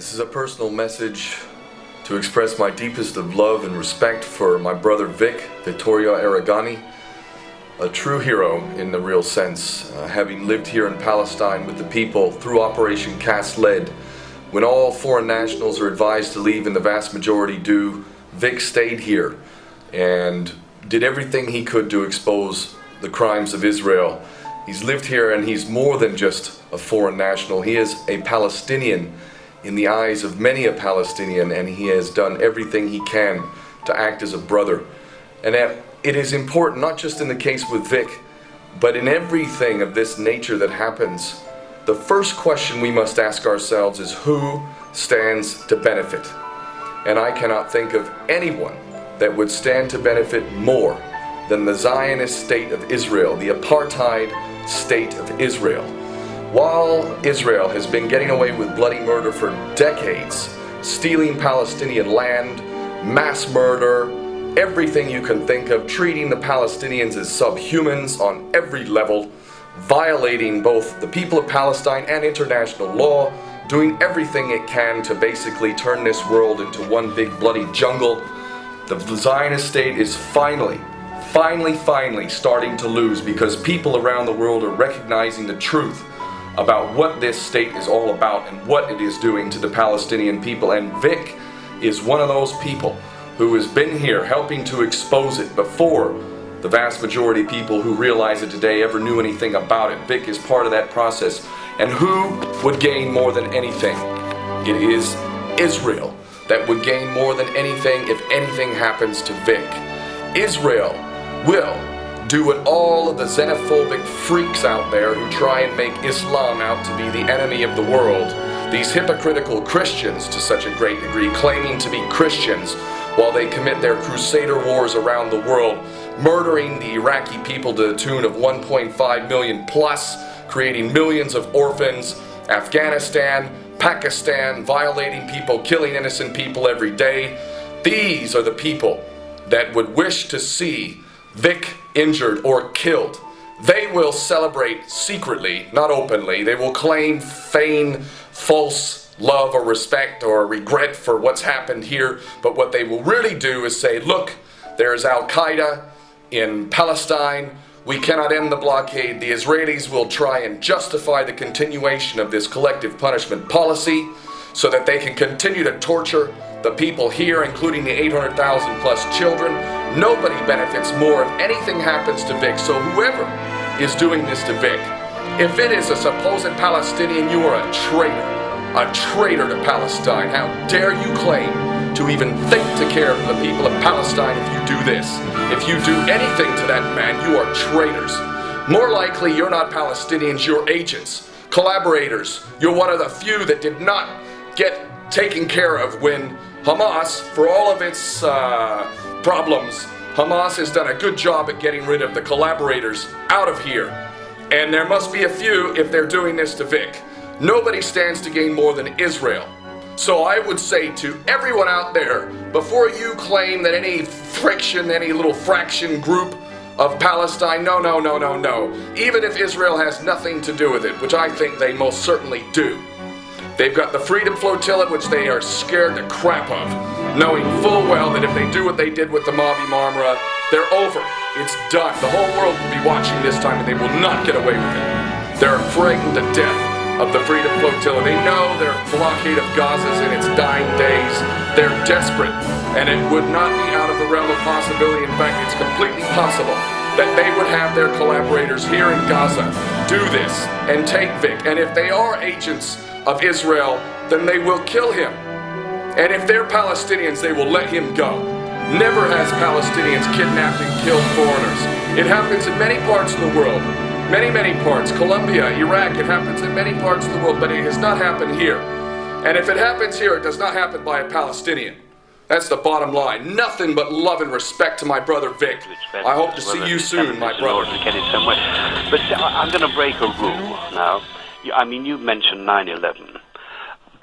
This is a personal message to express my deepest of love and respect for my brother Vic, Vittorio Arrigoni, a true hero in the real sense, uh, having lived here in Palestine with the people through Operation Cast Lead. When all foreign nationals are advised to leave and the vast majority do, Vic stayed here and did everything he could to expose the crimes of Israel. He's lived here and he's more than just a foreign national. He is a Palestinian in the eyes of many a Palestinian, and he has done everything he can to act as a brother. And uh, it is important, not just in the case with Vic, but in everything of this nature that happens. The first question we must ask ourselves is who stands to benefit? And I cannot think of anyone that would stand to benefit more than the Zionist state of Israel, the apartheid state of Israel. While Israel has been getting away with bloody murder for decades, stealing Palestinian land, mass murder, everything you can think of, treating the Palestinians as subhumans on every level, violating both the people of Palestine and international law, doing everything it can to basically turn this world into one big bloody jungle. The Zionist state is finally, finally, finally starting to lose because people around the world are recognizing the truth about what this state is all about and what it is doing to the Palestinian people. And Vic is one of those people who has been here helping to expose it before the vast majority of people who realize it today ever knew anything about it. Vic is part of that process. And who would gain more than anything? It is Israel that would gain more than anything if anything happens to Vic. Israel will do what all of the xenophobic freaks out there who try and make Islam out to be the enemy of the world, these hypocritical Christians to such a great degree, claiming to be Christians while they commit their crusader wars around the world, murdering the Iraqi people to the tune of 1.5 million plus, creating millions of orphans, Afghanistan, Pakistan, violating people, killing innocent people every day. These are the people that would wish to see Vic injured or killed, they will celebrate secretly, not openly. They will claim, feign false love or respect or regret for what's happened here. But what they will really do is say, look, there's Al Qaeda in Palestine. We cannot end the blockade. The Israelis will try and justify the continuation of this collective punishment policy so that they can continue to torture the people here, including the 800,000 plus children. Nobody benefits more if anything happens to Vic. So whoever is doing this to Vic, if it is a supposed Palestinian, you are a traitor. A traitor to Palestine. How dare you claim to even think to care for the people of Palestine if you do this? If you do anything to that man, you are traitors. More likely, you're not Palestinians, you're agents, collaborators. You're one of the few that did not get taken care of when Hamas, for all of its uh, problems, Hamas has done a good job at getting rid of the collaborators out of here. And there must be a few if they're doing this to Vic. Nobody stands to gain more than Israel. So I would say to everyone out there, before you claim that any friction, any little fraction group of Palestine, no, no, no, no, no. Even if Israel has nothing to do with it, which I think they most certainly do. They've got the Freedom Flotilla, which they are scared the crap of, knowing full well that if they do what they did with the Mavi Marmara, they're over. It's done. The whole world will be watching this time and they will not get away with it. They're frightened to death of the Freedom Flotilla. They know their blockade of Gaza is in its dying days. They're desperate, and it would not be out of the realm of possibility. In fact, it's completely possible that they would have their collaborators here in Gaza do this and take Vic. And if they are agents of Israel, then they will kill him. And if they're Palestinians, they will let him go. Never has Palestinians kidnapped and killed foreigners. It happens in many parts of the world. Many, many parts. Colombia, Iraq, it happens in many parts of the world, but it has not happened here. And if it happens here, it does not happen by a Palestinian. That's the bottom line. Nothing but love and respect to my brother Vic. I hope to see you soon, my brother. But I'm going to break a rule now. I mean, you mentioned 9 11.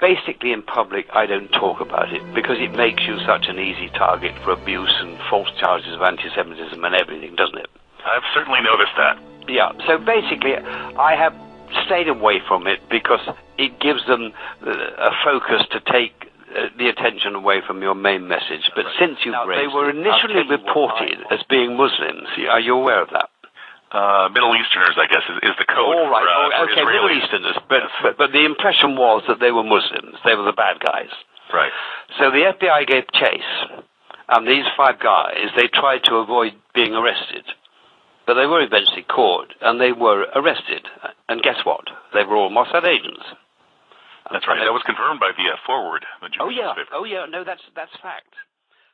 Basically, in public, I don't talk about it because it makes you such an easy target for abuse and false charges of anti Semitism and everything, doesn't it? I've certainly noticed that. Yeah, so basically, I have stayed away from it because it gives them uh, a focus to take uh, the attention away from your main message. But since you've Now, raised they were initially I'll tell you what reported as being Muslims. Are you aware of that? Uh, Middle Easterners, I guess, is, is the code All right. for, uh, oh, okay, Middle Easterners. But, but but the impression was that they were Muslims. They were the bad guys. Right. So the FBI gave chase, and these five guys they tried to avoid being arrested, but they were eventually caught and they were arrested. And guess what? They were all Mossad agents. That's right. That was confirmed by the uh, Forward, the Oh yeah. newspaper. Oh yeah. No, that's that's fact.